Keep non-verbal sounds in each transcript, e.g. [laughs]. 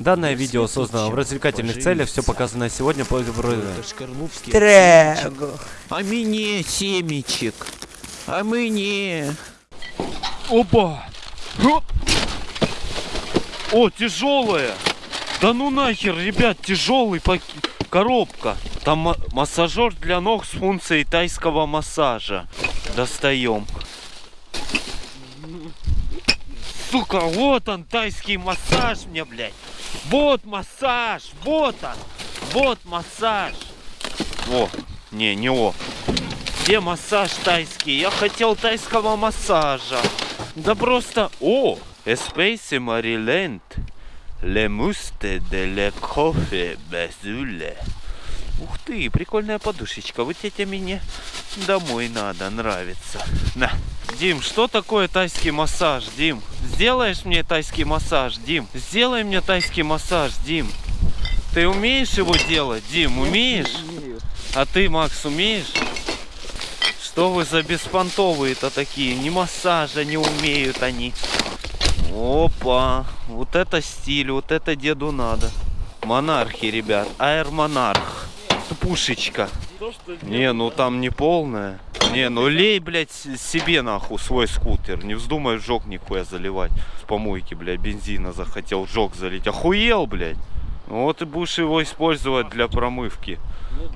Данное видео создано в развлекательных целях, все показанное сегодня по Трэгу. А мне семечек. А мне. Опа! О, О тяжелая! Да ну нахер, ребят, тяжелый пак... коробка. Там ма- массажер для ног с функцией тайского массажа. Достаем. Сука, вот он, тайский массаж мне, блядь. Вот массаж, вот он. Вот массаж. О, не, не о. Где массаж тайский? Я хотел тайского массажа. Да просто... О! Espèce Maryland. Le muste de le coffee безуле. Ух ты, прикольная подушечка. Вот тетя мне домой надо, нравится. На. Дим, что такое тайский массаж, Дим? Сделаешь мне тайский массаж, Дим? Сделай мне тайский массаж, Дим. Ты умеешь его делать, Дим? Умеешь? А ты, Макс, умеешь? Что вы за беспонтовые-то такие? Ни массажа не умеют они. Опа, вот это стиль, вот это деду надо. Монархи, ребят, аэр монарх. Пушечка. Не, ну там не полная. Не, ну лей, блядь, себе нахуй свой скутер. Не вздумай в жог нихуя заливать. С помойки, блядь, бензина захотел в жог залить. Охуел, блядь. Ну вот и будешь его использовать для промывки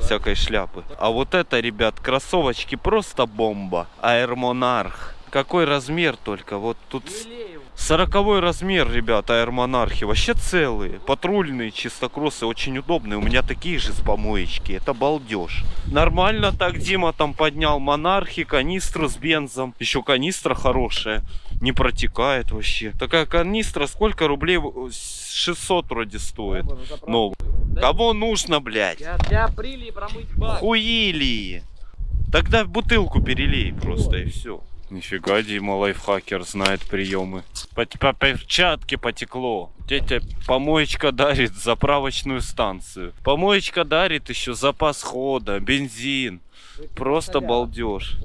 всякой шляпы. А вот это, ребят, кроссовочки просто бомба. Monarch. Какой размер только? Вот тут сороковой размер, ребят, Air Monarch. Вообще целые. Патрульные, чистокроссы, очень удобные. У меня такие же с помоечки. Это балдеж. Нормально так Дима там поднял монархи, канистру с бензом. Еще канистра хорошая. Не протекает вообще. Такая канистра сколько рублей? 600 вроде стоит. Ну, кого нужно, блядь? Для, для апреля промыть бак. Хуили. Тогда бутылку перелей просто и все. Нифига, Дима лайфхакер знает приемы. По, по перчатке потекло. Тетя помоечка дарит заправочную станцию. Помоечка дарит еще запас хода, бензин. Просто балдеж.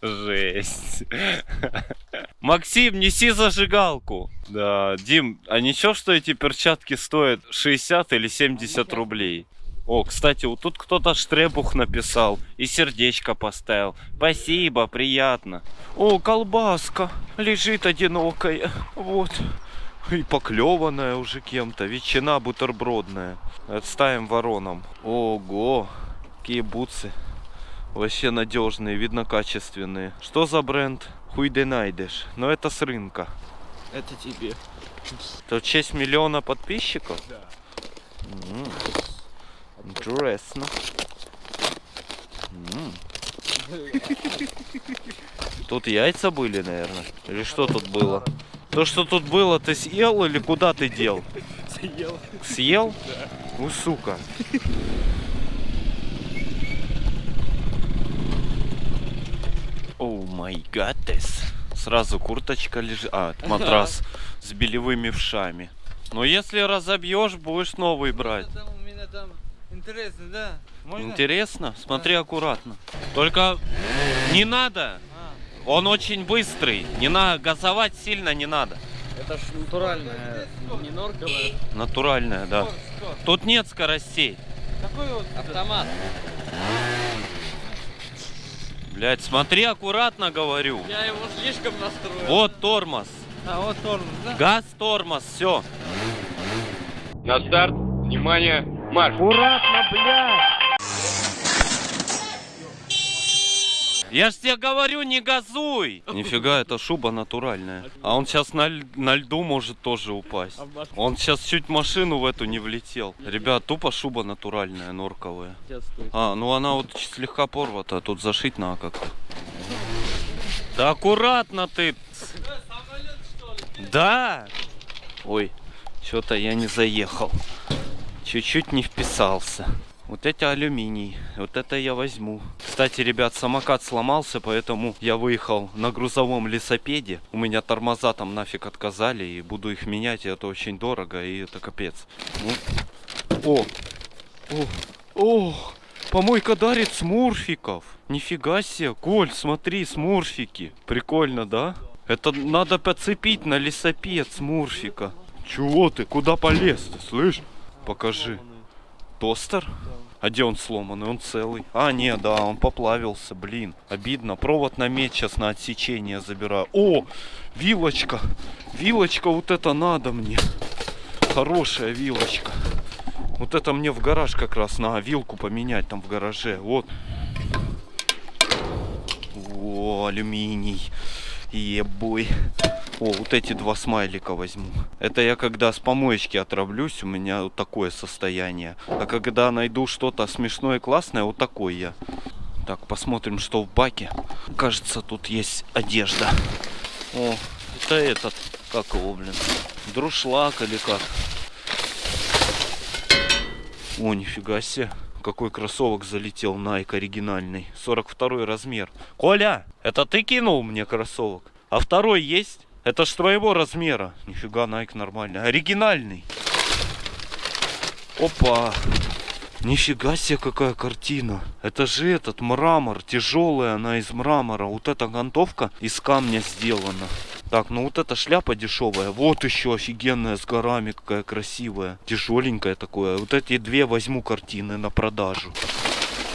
Жесть. Максим, неси зажигалку. Да, Дим, а ничего, что эти перчатки стоят 60 или 70 рублей? О, кстати, вот тут кто-то штребух написал и сердечко поставил. Спасибо, приятно. О, колбаска лежит одинокая. Вот. И поклеванная уже кем-то. Ветчина бутербродная. Отставим вороном. Ого, какие бутсы. Вообще надежные, видно качественные. Что за бренд? Хуй ты найдешь. Но это с рынка. Это тебе. Это в честь миллиона подписчиков? Да. М. Тут яйца были, наверное. Или что тут было? То, что тут было, ты съел или куда ты дел? Съел. Съел? Ну, сука. О май гадес. Сразу курточка лежит. А, матрас с белевыми вшами. Но если разобьешь, будешь новый брать. Там у меня там интересно, да? Можно? Интересно? Смотри аккуратно. Только не надо. А, Он очень быстрый. Не надо газовать сильно не надо. это ж натуральная, не норковая. Натуральная, да. Тут нет скоростей. Какой вот автомат? Блять, смотри аккуратно, говорю. Я его слишком настроил. Вот тормоз. А вот тормоз, да? Газ, тормоз, все. На старт, внимание, марш! Аккуратно, блядь. Я ж тебе говорю, не газуй! Нифига, это шуба натуральная. А он сейчас на, на льду может тоже упасть. Он сейчас чуть машину в эту не влетел. Ребят, тупо шуба натуральная, норковая. А, ну она вот слегка порвата, тут зашить надо как-то. Да аккуратно ты! Да! Ой, что-то я не заехал. Чуть-чуть не вписался. Вот эти алюминий, вот это я возьму. Кстати, ребят, самокат сломался, поэтому я выехал на грузовом лесопеде. У меня тормоза там нафиг отказали, и буду их менять, и это очень дорого, и это капец. Ну. О, о, о, помойка дарит смурфиков. Нифига себе, Коль, смотри, смурфики. Прикольно, да? Это надо подцепить на лесопед Смурфика. Чего ты? Куда полез ты, слышь? Покажи. Тостер? А где он сломанный? Он целый. А, не, да, он поплавился, блин. Обидно. Провод на медь сейчас на отсечение забираю. О, вилочка. Вилочка, вот это надо мне. Хорошая вилочка. Вот это мне в гараж как раз на вилку поменять там в гараже. Вот. О, алюминий. Ебой. О, вот эти два смайлика возьму. Это я когда с помоечки отравлюсь, у меня вот такое состояние. А когда найду что-то смешное классное, вот такой я. Так, посмотрим, что в баке. Кажется, тут есть одежда. О, это этот, как его, блин, друшлак или как. О, нифига себе. Какой кроссовок залетел, Nike оригинальный. 42 размер. Коля, это ты кинул мне кроссовок? А второй есть? Это ж твоего размера. Нифига, Nike нормальный. Оригинальный. Опа. Нифига себе, какая картина. Это же этот мрамор. Тяжелая она из мрамора. Вот эта гантовка из камня сделана. Так, ну вот эта шляпа дешевая. Вот еще офигенная с горами, какая красивая. Тяжеленькая такое. Вот эти две возьму картины на продажу.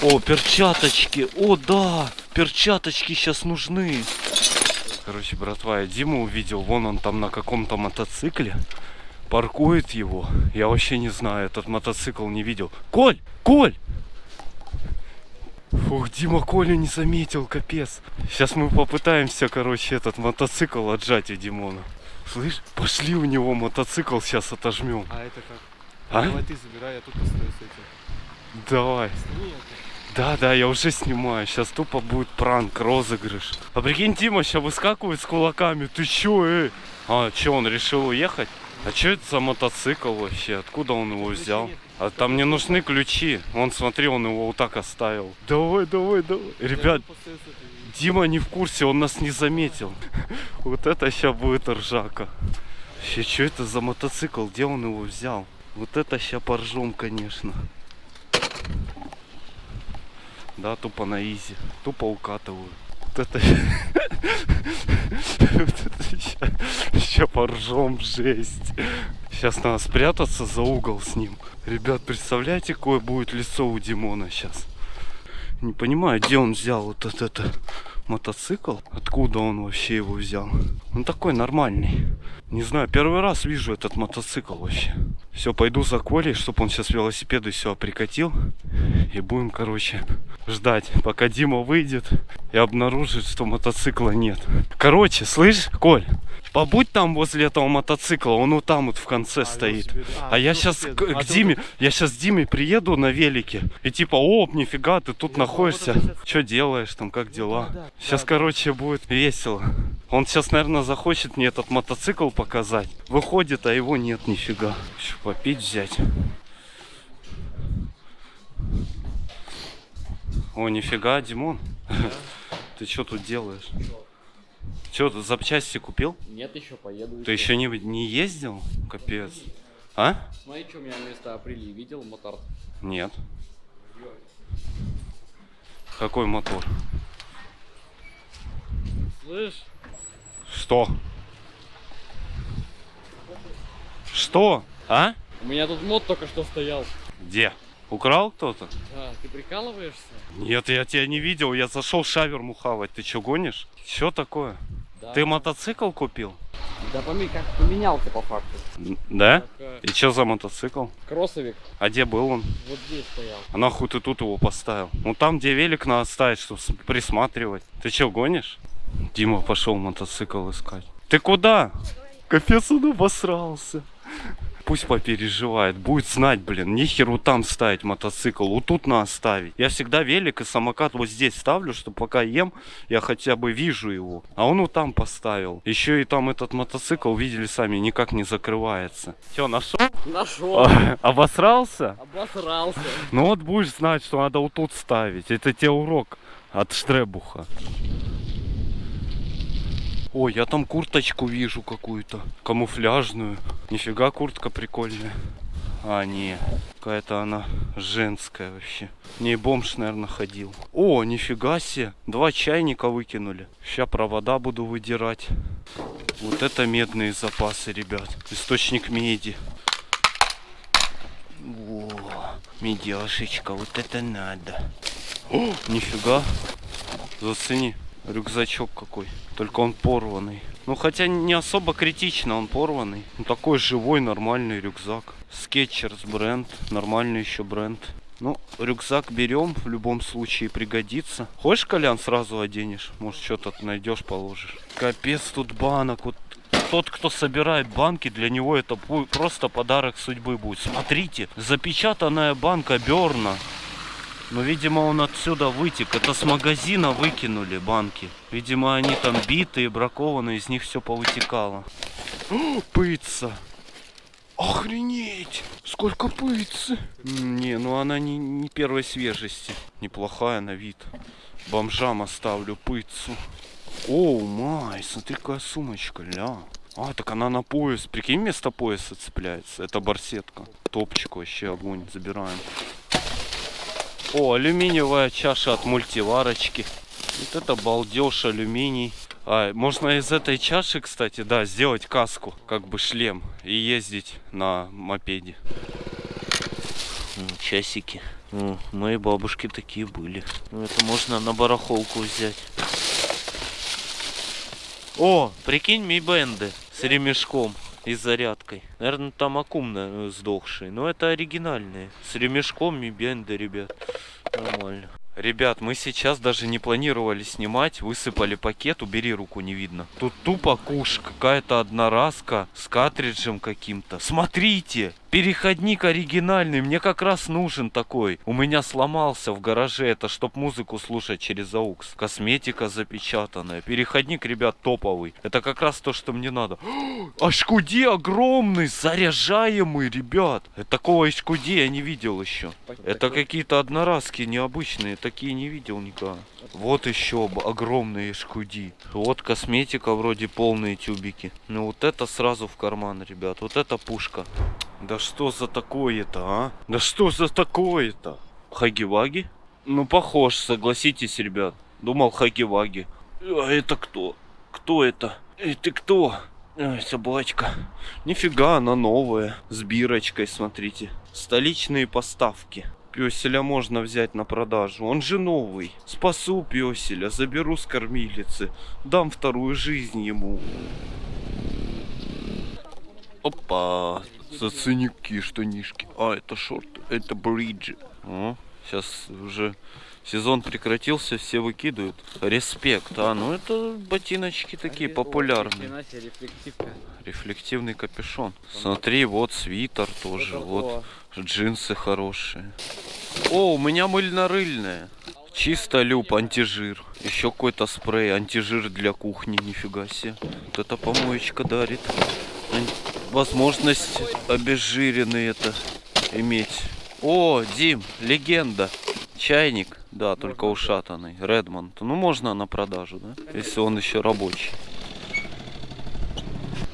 О, перчаточки. О, да. Перчаточки сейчас нужны. Короче, братва, я Диму увидел. Вон он там на каком-то мотоцикле. Паркует его. Я вообще не знаю, этот мотоцикл не видел. Коль! Коль! Фух, Дима Колю не заметил, капец. Сейчас мы попытаемся, короче, этот мотоцикл отжать у Димона. Слышь, пошли у него мотоцикл сейчас отожмем. А это как? А? Давай ты забирай, я тут постою с этим. Давай. Это. Да, да, я уже снимаю. Сейчас тупо будет пранк, розыгрыш. А прикинь, Дима сейчас выскакивает с кулаками. Ты чё, эй? А, чё, он решил уехать? А чё это за мотоцикл вообще? Откуда он его взял? А там не нужны ключи. Вон, смотри, он его вот так оставил. Давай, давай, давай. Ребят. Дима не в курсе, он нас не заметил. [laughs] Вот это сейчас будет ржака. Вообще, что это за мотоцикл? Где он его взял? Вот это сейчас поржем, конечно. Да, тупо на изи. Тупо укатываю. Вот это... [laughs] Вот это сейчас поржем, жесть. Сейчас надо спрятаться за угол с ним. Ребят, представляете, какое будет лицо у Димона сейчас? Не понимаю, где он взял вот это, мотоцикл. Откуда он вообще его взял? Он такой нормальный. Не знаю, первый раз вижу этот мотоцикл вообще. Все, пойду за Колей, чтобы он сейчас велосипеды все прикатил. И будем, короче, ждать, пока Дима выйдет и обнаружит, что мотоцикла нет. Короче, слышь, Коль, побудь там возле этого мотоцикла, он вот там вот в конце стоит. велосипед. А я сейчас к. А к Диме, я сейчас Диме приеду на велике. И типа, о, нифига, ты тут находишься. Что делаешь там, как дела? да, да, Сейчас, да. короче, будет весело. Он сейчас, наверное, захочет мне этот мотоцикл показать. Выходит, а его нет нифига. Ещё попить взять. О, нифига, Димон. [laughs] Ты что тут делаешь? Ты запчасти купил? Нет, еще поеду. Ты еще не, не ездил? Капец. А? Смотри, что у меня вместо апрели видел мотор. Нет. Какой мотор? Слышь, Что? Что? А? у меня тут мод только что стоял. Где? Украл кто-то? А, ты прикалываешься? Нет, я тебя не видел. Я зашел шаверму хавать. Ты что, гонишь? Что такое? Да. Ты мотоцикл купил? Да поми, как поменялся по факту. Да? Так, И что за мотоцикл? кроссовик А где был он? вот здесь стоял. А нахуй ты тут его поставил? Ну там, где велик надо ставить, чтобы присматривать. Ты что, гонишь? Дима пошел мотоцикл искать. Ты куда? Капец, он обосрался. Пусть попереживает, будет знать, блин, нихеру там ставить мотоцикл, вот тут надо ставить. Я всегда велик и самокат вот здесь ставлю, чтобы пока ем, я хотя бы вижу его. А он вот там поставил. Еще и там этот мотоцикл, видели сами, никак не закрывается. Все, нашел? Нашел. Обосрался? Обосрался. Ну вот будешь знать, что надо вот тут ставить. Это тебе урок от Штребуха. Ой, я там курточку вижу какую-то. Камуфляжную. Нифига куртка прикольная. А, не. Какая-то она женская вообще. В бомж, наверное, ходил. О, нифига себе. Два чайника выкинули. Сейчас провода буду выдирать. Вот это медные запасы, ребят. Источник меди. О, медяшечка, вот это надо. О, нифига. Зацени. Рюкзачок какой. Только он порванный. Ну, хотя не особо критично, он порванный. Ну, такой живой, нормальный рюкзак. Skechers бренд. Нормальный еще бренд. Ну, рюкзак берем, в любом случае пригодится. Хочешь, Колян, сразу оденешь? Может, что-то найдешь, положишь. Капец, тут банок. Вот тот, кто собирает банки, для него это просто подарок судьбы будет. Смотрите, запечатанная банка Берна. Но, видимо, он отсюда вытек. Это с магазина выкинули банки. Видимо, они там битые, бракованные, из них все повытекало. О, пыца! Охренеть! Сколько пыцы! М, Не, ну она не, не первой свежести. Неплохая на вид. Бомжам оставлю пыцу. О, май, смотри, какая сумочка, ля. А, так она на пояс. Прикинь, вместо пояса цепляется. Это барсетка. Топчик вообще огонь. Забираем. О, алюминиевая чаша от мультиварочки. Вот это балдеж, алюминий. А, можно из этой чаши, кстати, да, сделать каску, как бы шлем, и ездить на мопеде. Часики. О, моей бабушки такие были. Ну, Это можно на барахолку взять. О, прикинь, ми бенды с ремешком и зарядкой. Наверное, там аккум наверное, сдохший. Но это оригинальные. С ремешком ми бенды, ребят. Нормально. Ребят, мы сейчас даже не планировали снимать, высыпали пакет, убери руку, не видно. Тут тупо куш, какая-то одноразка с картриджем каким-то. Смотрите, переходник оригинальный, мне как раз нужен такой. У меня сломался в гараже, это чтоб музыку слушать через AUX. Косметика запечатанная, переходник, ребят, топовый. Это как раз то, что мне надо. HQD огромный, заряжаемый, ребят. Э, Такого HQD я не видел еще. Это какие-то одноразки необычные, такие не видел никогда. Вот еще огромные HQD. Вот косметика вроде полные тюбики. Ну вот это сразу в карман, ребят. Вот это пушка. Да что за такое-то, а? Да что за такое-то? Хагиваги? Ну похож, согласитесь, ребят. Думал Хагиваги. А это кто? Кто это? Эй, ты кто? Ай, собачка. Нифига, она новая. С бирочкой, смотрите. Столичные поставки. Песеля можно взять на продажу. Он же новый. Спасу песеля, заберу с кормилицы. Дам вторую жизнь ему. Опа. Заценики штанишки. А, это шорты. Это бриджи. О, сейчас уже сезон прекратился, все выкидывают. Респект. А, ну это ботиночки такие популярные. Хрена себе, рефлективка. Рефлективный капюшон. Смотри, вот свитер тоже. Вот джинсы хорошие. О, у меня мыльно-рыльная. Чисто люб, антижир. Еще какой-то спрей, антижир для кухни, нифига себе. Вот эта помоечка дарит. Возможность обезжиренный это иметь. О, Дим, легенда. Чайник, да, только ушатанный. Редмонд. Ну, можно на продажу, да? Если он еще рабочий.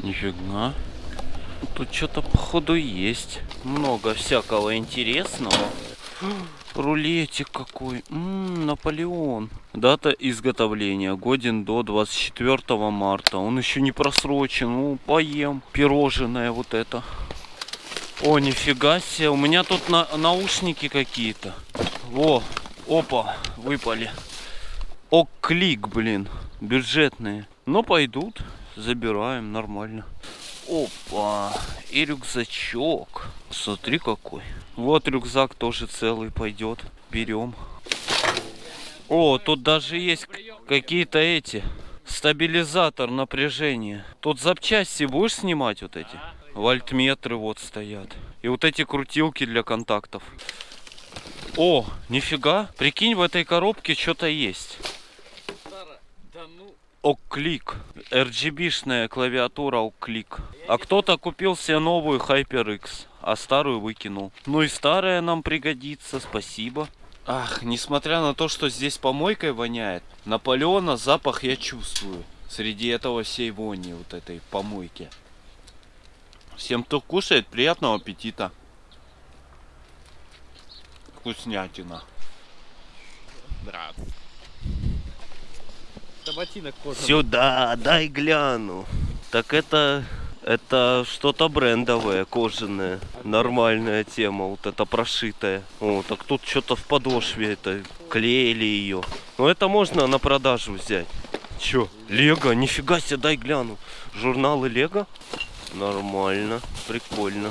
Нифига. Тут что-то походу есть. Много всякого интересного. Рулетик какой. М, Наполеон. Дата изготовления. Годен до 24 марта. Он еще не просрочен. Ну, поем. Пирожное вот это. О, нифига себе. У меня тут на- наушники какие-то. Во. Опа. Выпали. О, клик, блин. Бюджетные. Но пойдут. Забираем. Нормально. Опа, и рюкзачок. Смотри какой. Вот рюкзак тоже целый пойдет. Берем. О, тут даже есть какие-то эти. Стабилизатор напряжения. Тут запчасти будешь снимать вот эти? Вольтметры вот стоят. И вот эти крутилки для контактов. О, нифига. Прикинь, в этой коробке что-то есть. Оклик. RGB-шная клавиатура Оклик. А кто-то купил себе новую HyperX, а старую выкинул. Ну и старая нам пригодится, спасибо. Ах, несмотря на то, что здесь помойкой воняет, Наполеона запах я чувствую. Среди этого всей вони, вот этой помойки. Всем, кто кушает, приятного аппетита. вкуснятина. Здравствуй. Это ботинок кожаный. Сюда, дай гляну. Так это... Это что-то брендовое, кожаное. Нормальная тема, вот это прошитая. О, так тут что-то в подошве это клеили ее. Ну это можно на продажу взять. Чё? Лего? Нифига себе, дай гляну. Журналы Лего? Нормально, прикольно.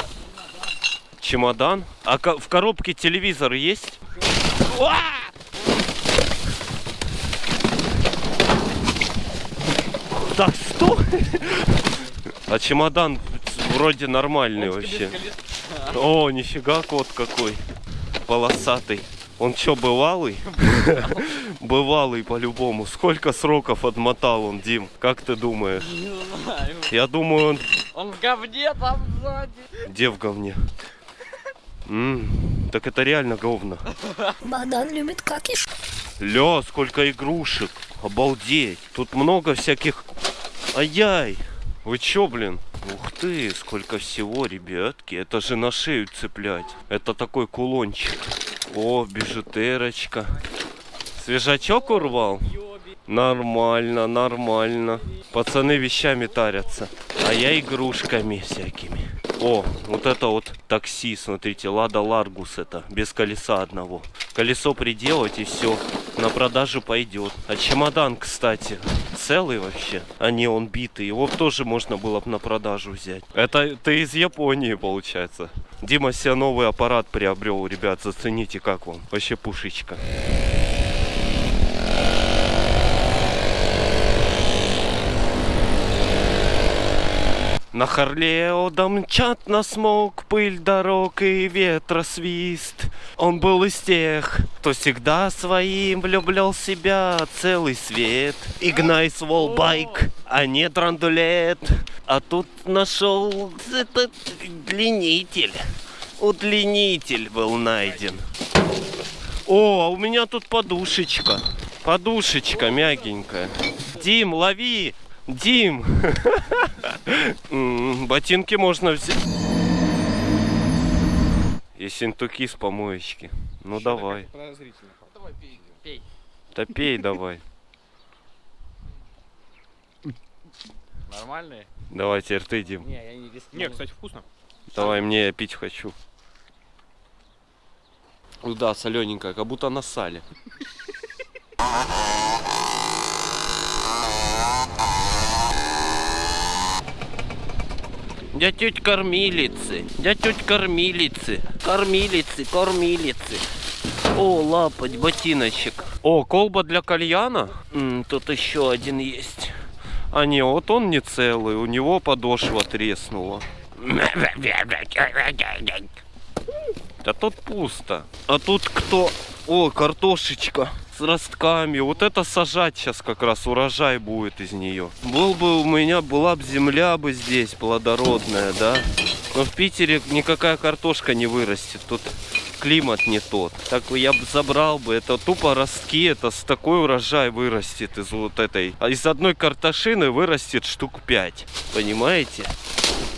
Чемодан? А в коробке телевизор есть? Так, что? А чемодан вроде нормальный вообще. О, нифига кот какой. Полосатый. Он чё, бывалый? [laughs] Бывалый по-любому. Сколько сроков отмотал он, Дим? Как ты думаешь? Не знаю. Я думаю, он Он в говне там сзади. где в говне? М, так это реально говно. Богдан любит какиш. Ля, сколько игрушек. Обалдеть. Тут много всяких... Ай-яй. Вы чё, блин? Ух ты, сколько всего, ребятки. Это же на шею цеплять. Это такой кулончик. О, бижутерочка. Свежачок урвал? Нормально, нормально. Пацаны вещами тарятся. А я игрушками всякими. О, вот это вот такси, смотрите, Лада Ларгус это, без колеса одного. Колесо приделать и все, на продажу пойдет. А чемодан, кстати, целый вообще, а не он битый. Его тоже можно было бы на продажу взять. Это ты из Японии, получается. Дима себе новый аппарат приобрел, ребят, зацените, как вам. Вообще пушечка. На Харлео домчат на смог, пыль дорог и ветра свист. Он был из тех, кто всегда своим влюблял себя целый свет. Игнайс волбайк, а не драндулет. А тут нашел этот длиннитель. Удлинитель был найден. О, а у меня тут подушечка. Подушечка мягенькая. Дим, лови! Дим! Ботинки можно взять. И синтуки с помоечки. Ну давай. Давай пей. Пей. Да пей давай. Нормальные? Давай теперь ты, Дим. Не, я не рискну. Не, кстати, вкусно. Давай, мне я пить хочу. Ну да, солененькая, как будто на сале. [laughs] Я теть кормилицы, я теть кормилицы, кормилицы, кормилицы. О, лапать, ботиночек. О, колба для кальяна? М, тут еще один есть. А не, вот он не целый, у него подошва треснула. [laughs] Да тут пусто. А тут кто? О, картошечка с ростками. Вот это сажать сейчас как раз урожай будет из нее. Был бы у меня, была бы земля бы здесь плодородная, да? Но в Питере никакая картошка не вырастет. Тут климат не тот. Так я бы забрал бы. Это тупо ростки. Это с такой урожай вырастет из вот этой. А из одной картошины вырастет штук 5. Понимаете?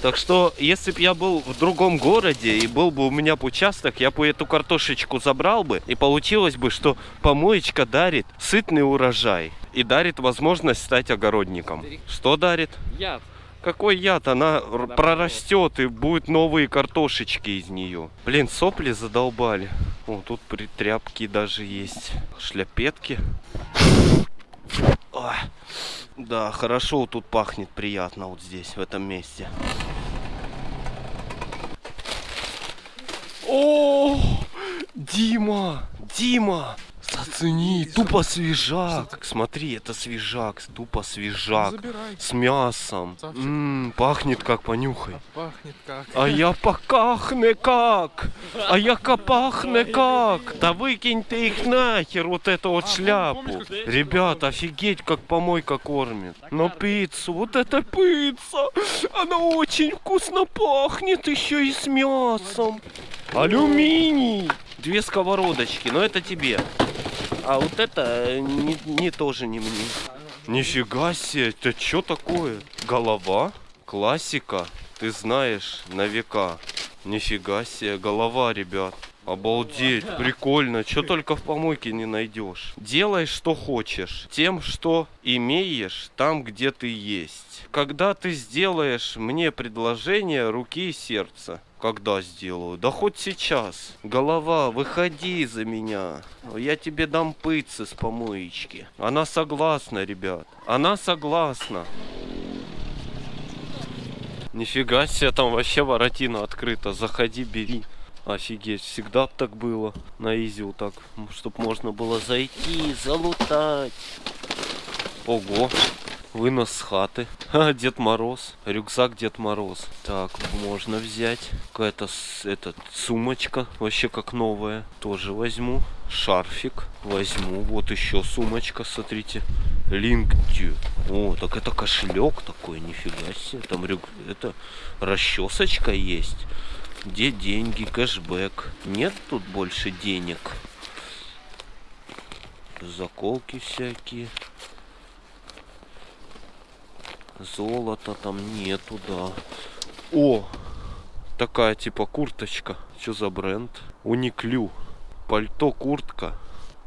Так что, если бы я был в другом городе и был бы у меня бы участок, я бы эту картошечку забрал бы, и получилось бы, что помоечка дарит сытный урожай и дарит возможность стать огородником. Что дарит? Яд. Какой яд? Она р- прорастет и будет новые картошечки из нее. Блин, сопли задолбали. О, тут при- тряпки даже есть. Шляпетки. Ой. Да, хорошо тут пахнет приятно вот здесь, в этом месте. О, Дима, Дима, зацени, тупо свежак. Смотри, это свежак, тупо свежак. Забирай. С мясом. Савчик. М, пахнет как, понюхай. Пахнет как. А я покахне как? А я пахне как? Да выкинь ты их нахер, вот эту вот А, шляпу. помнишь, как- Ребят, офигеть, как помойка кормит. Но пиццу, вот эта пицца, она очень вкусно пахнет, еще и с мясом. Алюминий. Две сковородочки, но это тебе. А вот это э, не, не тоже не мне. Нифига себе, это что такое? Голова? Классика. Ты знаешь, на века. Нифига себе, голова, ребят. Обалдеть, прикольно. Что только в помойке не найдешь. Делай, что хочешь. Тем, что имеешь, там, где ты есть. Когда ты сделаешь мне предложение руки и сердца. Когда сделаю? Да хоть сейчас. Голова, выходи за меня. Я тебе дам пыцы с помоечки. Она согласна, ребят. Она согласна. Нифига себе, там вообще воротина открыта. Заходи, бери. Офигеть, всегда так было. На изи вот так, чтоб можно было зайти, залутать. Ого, вынос с хаты. [laughs] Ха, Дед Мороз, рюкзак Дед Мороз. Так, можно взять. Какая-то этот, сумочка, вообще как новая. Тоже возьму. Шарфик возьму. Вот еще сумочка, смотрите. Линктю. О, так это кошелек такой, нифига себе. Там рюк... это расчесочка есть. Где деньги, кэшбэк? Нет тут больше денег. Заколки всякие. Золота там нету, да. О! Такая типа курточка. Что за бренд? Униклю. Пальто, куртка.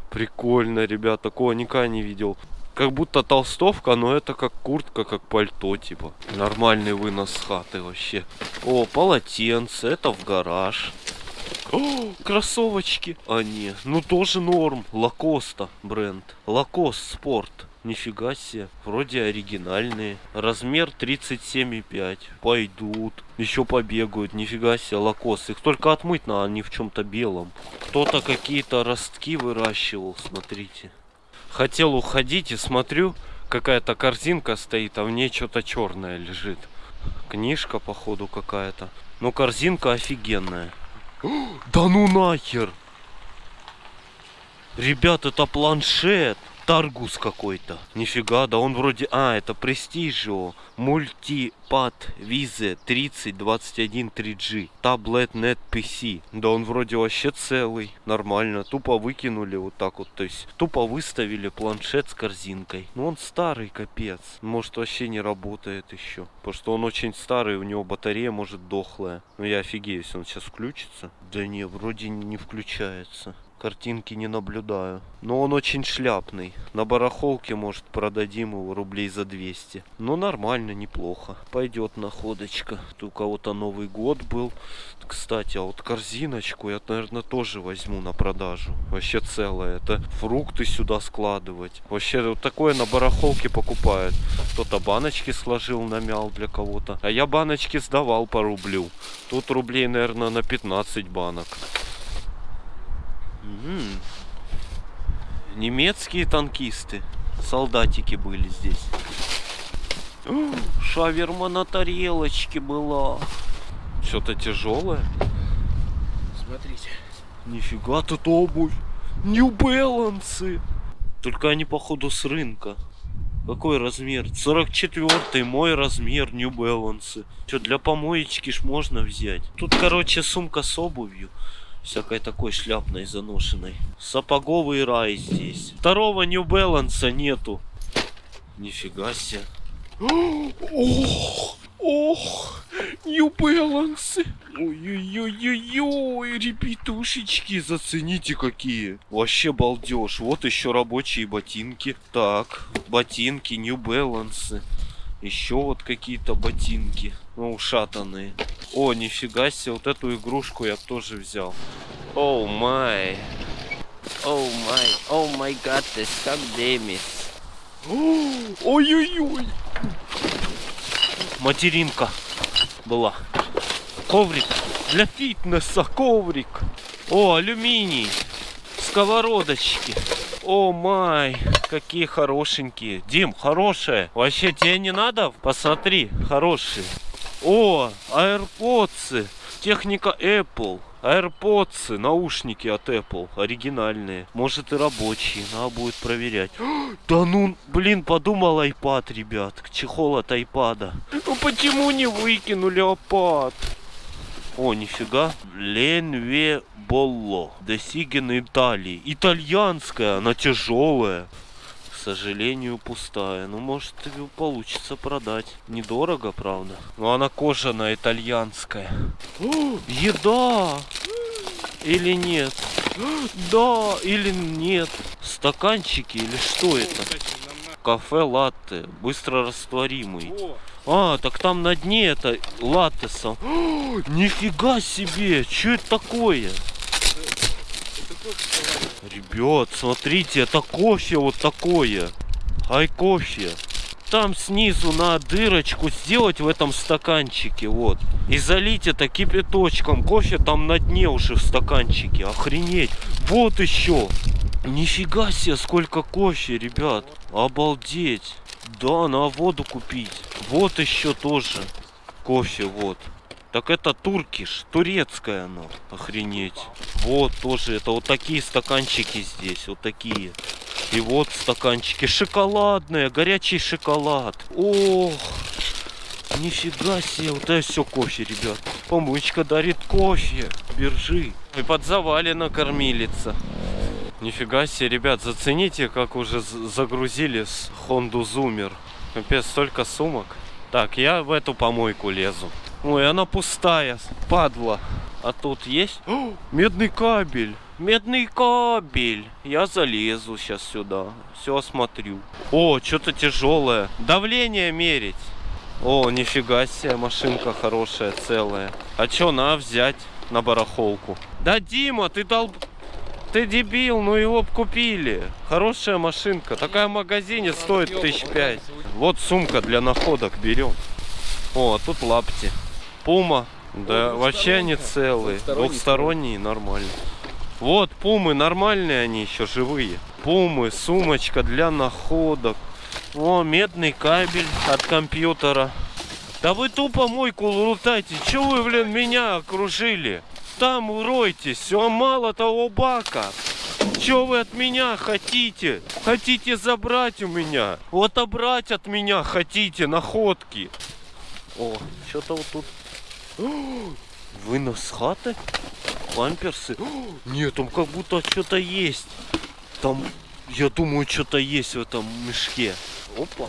Прикольно, ребят. Такого никогда не видел. Как будто толстовка, но это как куртка, как пальто, типа. Нормальный вынос с хаты вообще. О, полотенце, это в гараж. О, кроссовочки. А, не, ну тоже норм. Лакоста бренд. Лакост спорт. Нифига себе. Вроде оригинальные. Размер 37,5. Пойдут. Еще побегают. Нифига себе, лакост. Их только отмыть надо, они в чем-то белом. Кто-то какие-то ростки выращивал, смотрите. Хотел уходить и смотрю, какая-то корзинка стоит, а в ней что-то черное лежит. Книжка, походу, какая-то. Но корзинка офигенная. [gasps] Да ну нахер! Ребят, это планшет. Таргус какой-то. Нифига, да он вроде... А, это Prestigio Multipad Vize 3021 3G. Tablet Net PC. Да он вроде вообще целый. Нормально. Тупо выкинули вот так вот. То есть тупо выставили планшет с корзинкой. Ну он старый, капец. Может вообще не работает еще. Потому что он очень старый, у него батарея может дохлая. Ну я офигею, если он сейчас включится. Да не, вроде не включается. Картинки не наблюдаю. Но он очень шляпный. На барахолке, может, продадим его рублей за 200. Ну, нормально, неплохо. Пойдет находочка. Тут у кого-то Новый год был. Кстати, а вот корзиночку я, наверное, тоже возьму на продажу. Вообще целая. Это фрукты сюда складывать. Вообще, вот такое на барахолке покупают. Кто-то баночки сложил, намял для кого-то. А я баночки сдавал по рублю. Тут рублей, наверное, на 15 банок. М. Немецкие танкисты. Солдатики были здесь. О, Шаверма на тарелочке была. Что-то тяжелое. Смотрите. Нифига тут обувь. Balance. Только они походу с рынка. Какой размер? 44 мой размер New Balance. Что, для помоечки ж можно взять. Тут, короче, сумка с обувью. Всякой такой шляпной заношенной. Сапоговый рай здесь. Второго New Balance нету. Нифига себе. [gasps] Ох, ох, New Balance. Ой-ой-ой-ой-ой, ребятушечки, зацените какие. Вообще балдеж. Вот еще рабочие ботинки. Так, ботинки New Balance. Еще вот какие-то ботинки. Ну, ушатанные. О, нифига себе, вот эту игрушку я тоже взял. Оу май. Оу май. Оу май гад, как демис. Ой-ой-ой. Материнка была. Коврик для фитнеса, коврик. О, алюминий. Сковородочки. О май, какие хорошенькие. Дим, хорошие. Вообще тебе не надо? Посмотри, хорошие. О, AirPods. Техника Apple. AirPods, наушники от Apple, оригинальные. Может и рабочие, надо будет проверять. [gasps] Да ну, блин, подумал iPad, ребят. Чехол от iPad. Ну почему не выкинули iPad? О, нифига. Ленве Болло. Досиген Италии. Итальянская, она тяжелая. К сожалению, пустая. Ну, может, и получится продать. Недорого, правда. Но она кожаная, итальянская. О, еда! Или нет? Да, или нет. Стаканчики или что это? Кафе латте, быстро растворимый. А, так там на дне это латте сам. О, Нифига себе, что это такое? Ребят, смотрите, это кофе вот такое. Ай кофе. Там снизу на дырочку сделать в этом стаканчике, вот. И залить это кипяточком. Кофе там на дне уже в стаканчике. Охренеть. Вот еще. Нифига себе, сколько кофе, ребят. Обалдеть. Да, на воду купить. Вот еще тоже кофе, вот. Так это туркиш, турецкое оно. Охренеть. Вот тоже, это вот такие стаканчики здесь, вот такие. И вот стаканчики шоколадные, горячий шоколад. Ох, нифига себе, вот это все кофе, ребят. Помычка дарит кофе, биржи. И под завалено кормилица. Нифига себе, ребят, зацените, как уже загрузили с Хонду Зумер. Капец, столько сумок. Так, я в эту помойку лезу. Ой, она пустая, падла. А тут есть? О, [gasps] медный кабель. Медный кабель. Я залезу сейчас сюда. Все осмотрю. О, что-то тяжелое. Давление мерить. О, нифига себе, машинка хорошая, целая. А что, на взять на барахолку? Да, Дима, ты долб... Ты дебил, ну его купили. Хорошая машинка. Такая в магазине стоит тысяч пять. Вот сумка для находок берем. О, а тут лапти. Пума. Да, вообще они целые. Двухсторонние, нормально. Вот пумы, нормальные они еще, живые. Пумы, сумочка для находок. О, медный кабель от компьютера. Да вы тупо мойку лутайте. Че вы, блин, меня окружили? Там уройтесь, все мало того бака. Че вы от меня хотите? Хотите забрать у меня? Вот отобрать от меня хотите находки. О, что-то вот тут. [gasps] Вынос хаты? Памперсы? [gasps] Нет, там как будто что-то есть. Там, я думаю, что-то есть в этом мешке. Опа.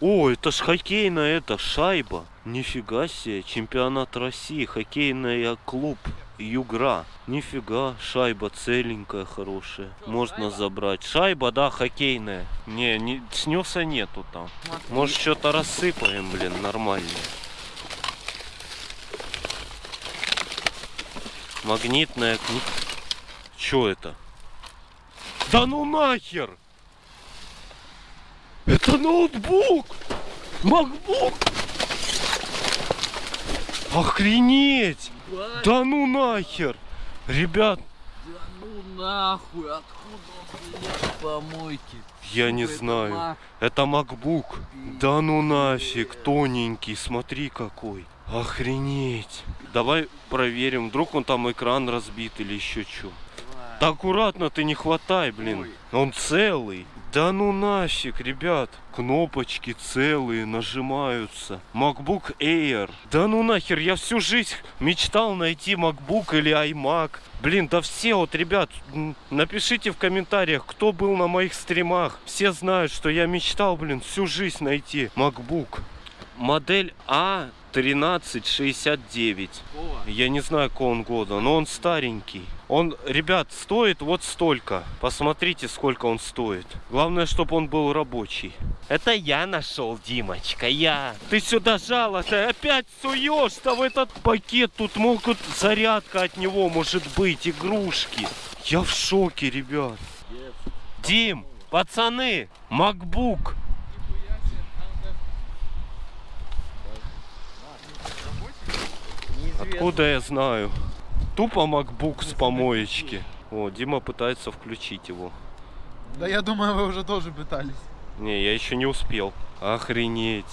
О, это ж хоккейная это шайба. Нифига себе, чемпионат России, хоккейная клуб Югра. Нифига, шайба целенькая, хорошая. Можно забрать. Шайба, да, хоккейная. Не, не снеса нету там. Может что-то рассыпаем, блин, нормально. Магнитная книга. Чё это? Да ну нахер! Это ноутбук! Макбук! Охренеть! Да ну нахер! Ребят, Ну нахуй, откуда он помойке? я не Это знаю. Mac. Это MacBook. Да ну нафиг, тоненький, смотри какой. Охренеть. Давай проверим, вдруг он там экран разбит или еще что. Да аккуратно ты не хватай, блин. Он целый. Да ну нафиг, ребят. Кнопочки целые, нажимаются. MacBook Air. Да ну нахер, я всю жизнь мечтал найти MacBook или iMac. Блин, да все вот, ребят, напишите в комментариях, кто был на моих стримах. Все знают, что я мечтал, блин, всю жизнь найти MacBook. Модель А А1369. Я не знаю, какого он года, но он старенький. Он, ребят, стоит вот столько. Посмотрите, сколько он стоит. Главное, чтобы он был рабочий. Это я нашел, Димочка, я. Ты сюда жало ты опять суешь-то в этот пакет. Тут могут зарядка от него может быть, игрушки. Я в шоке, ребят. Дим, пацаны, MacBook. Откуда я знаю? Тупо MacBook с помоечки. О, Дима пытается включить его. Да я думаю, вы уже тоже пытались. Не, я еще не успел. Охренеть.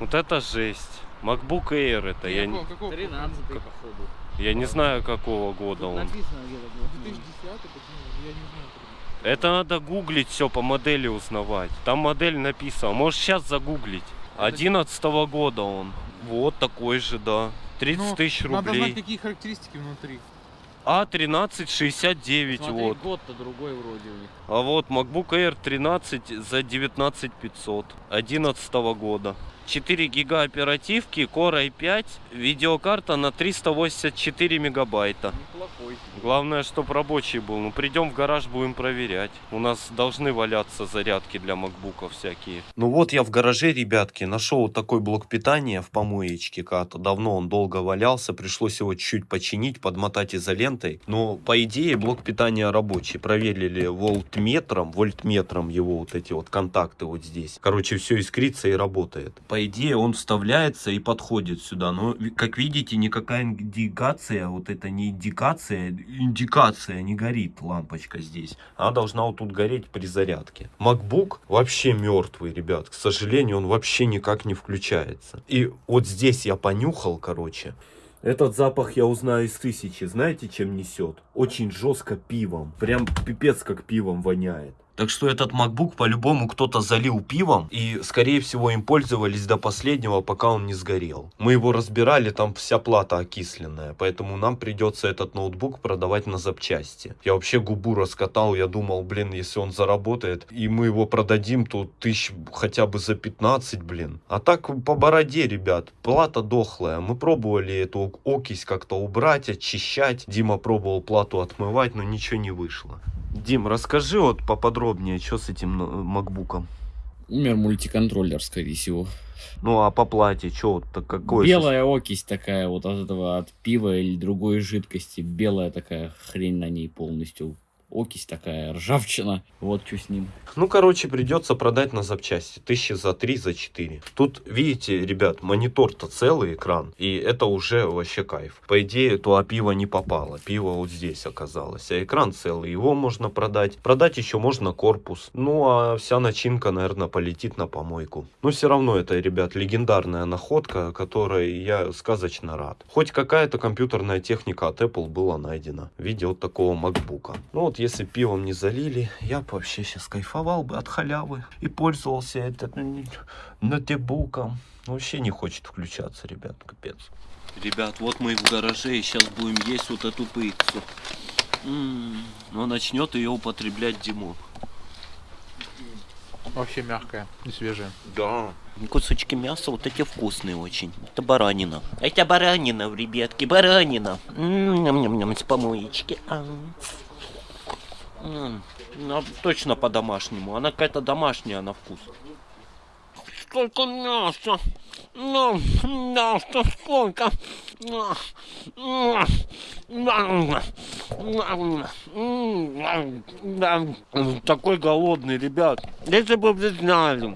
Вот это жесть. MacBook Air это. Я, не- Какого, какого? 13 походу. я не знаю, какого года он. Написано где-то было. 2010 почему? Я не знаю. Это надо гуглить все по модели узнавать. Там модель написана. Можешь сейчас загуглить. 11 года он. Вот такой же, да. 30 Ну, тысяч Надо знать, рублей. какие характеристики внутри. А 1369 Смотри, вот. год-то другой вроде у них. А вот MacBook Air 13 за 19 500 11 года. 4 гига оперативки, Core i5, видеокарта на 384 мегабайта. плохой. Главное, чтоб рабочий был. Ну, придем в гараж, будем проверять. У нас должны валяться зарядки для макбуков всякие. Ну вот я в гараже, ребятки, нашел вот такой блок питания в помоечке как-то. Давно он долго валялся, пришлось его чуть починить, подмотать изолентой. Но, по идее, блок питания рабочий. Проверили вольтметром, вольтметром его вот эти вот контакты вот здесь. Короче, все искрится и работает. По идее, он вставляется и подходит сюда. Но, как видите, никакая индикация, вот это не индикация, индикация не горит лампочка здесь. Она должна вот тут гореть при зарядке. MacBook вообще мертвый, ребят. К сожалению, он вообще никак не включается. И вот здесь я понюхал, короче. Этот запах я узнаю из тысячи. Знаете, чем несет? Очень жестко пивом. Прям пипец как пивом воняет. Так что этот MacBook по-любому кто-то залил пивом и, скорее всего, им пользовались до последнего, пока он не сгорел. Мы его разбирали, там вся плата окисленная, поэтому нам придется этот ноутбук продавать на запчасти. Я вообще губу раскатал, я думал, блин, если он заработает, и мы его продадим, то тысяч хотя бы за 15, блин. А так по бороде, ребят, плата дохлая. Мы пробовали эту окись как-то убрать, очищать. Дима пробовал плату отмывать, но ничего не вышло. Дим, расскажи вот поподробнее, что с этим ну, макбуком. Умер мультиконтроллер, скорее всего. Ну а по плате, что вот так какой? Белая окись такая вот от этого, от пива или другой жидкости. Белая такая хрень на ней полностью. Окись такая, ржавчина. Вот что с ним. Ну, короче, придется продать на запчасти. Тысячи за три, за четыре. Тут, видите, ребят, монитор-то целый экран. И это уже вообще кайф. По идее, то пиво не попало. Пиво вот здесь оказалось. А экран целый. Его можно продать. Продать еще можно корпус. Ну, а вся начинка, наверное, полетит на помойку. Но все равно это, ребят, легендарная находка, которой я сказочно рад. Хоть какая-то компьютерная техника от Apple была найдена в виде вот такого макбука. Ну вот, если пивом не залили, я бы вообще сейчас кайфовал бы от халявы и пользовался этим ноутбуком. Вообще не хочет включаться, ребят, капец. Ребят, вот мы в гараже и сейчас будем есть вот эту пиццу. М, Но начнет ее употреблять Димон. Вообще мягкая и свежая. Да. Кусочки мяса вот эти вкусные очень. Это баранина. Это баранина, ребятки, баранина. М, Ням-ням-ням, с помоечки. А. М, ну, точно по-домашнему. Она какая-то домашняя на вкус. Сколько мяса! Ну, мяса сколько! Такой голодный, ребят. Если бы вы знали.